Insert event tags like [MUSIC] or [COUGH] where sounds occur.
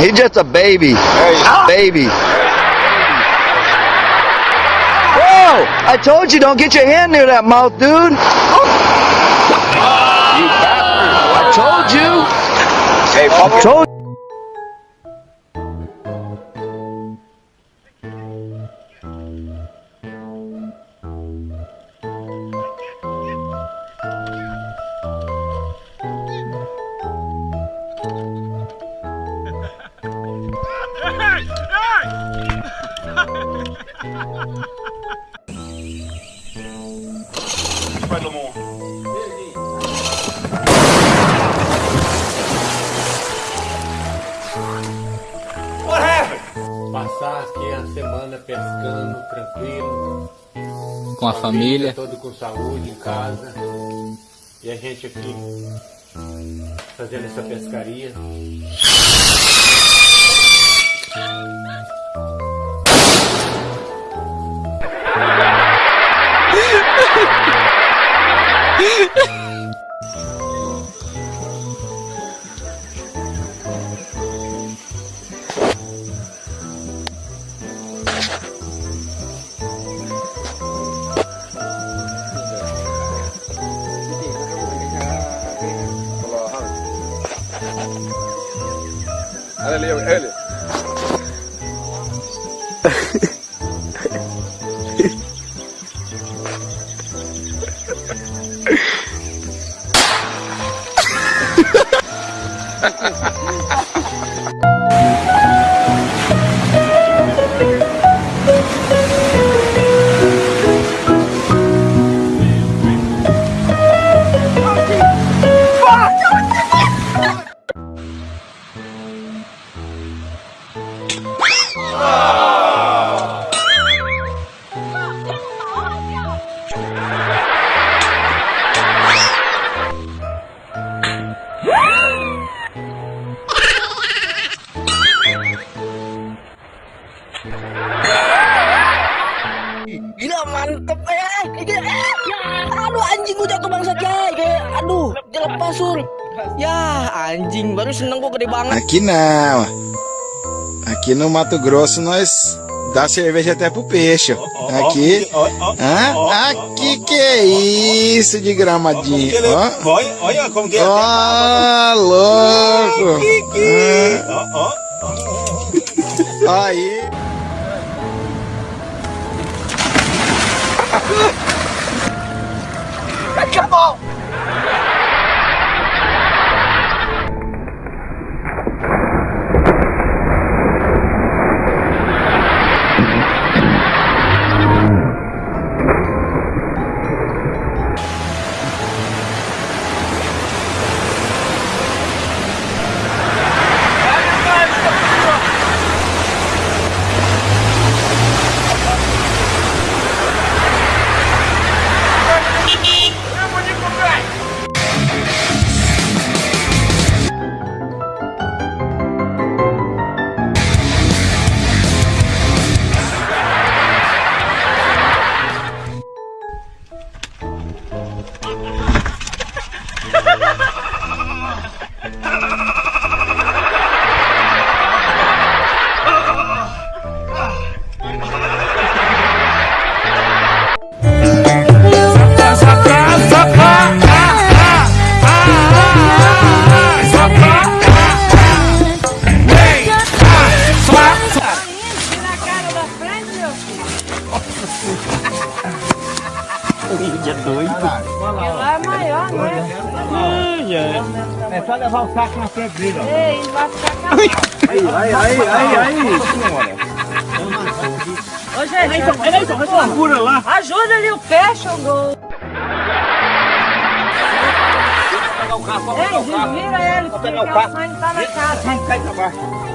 He just a baby. Baby. Whoa! I told you don't get your hand near that mouth, dude. I told you. Hey, I told Passar aqui a semana pescando, tranquilo. Com a família. Todo com saúde em casa. E a gente aqui fazendo essa pescaria. [LAUGHS] Olha ali, olha Aduh anjing gua jatuh bangsat Jay. Kayak aduh, dia lepas sur. Ya anjing, baru seneng gua gede banget. Aqui não. Aqui no Mato Grosso nós dá cerveja até pro peixe. Aqui. Hã? Aqui que é isso de gramadinho. Ó. Olha, olha como que é. Ó, louco. Ó, ó. Oh, Hã? Aí. Lá é maior, né? É só levar o saco na frente dele, ó. Ei, vai ficar calado. Aí, aí, aí, aí, aí. Ô, gente, Segura lá. ajuda ali o peixe, o gol. Ei, desvira ele, porque o sangue tá na casa. Cai pra baixo.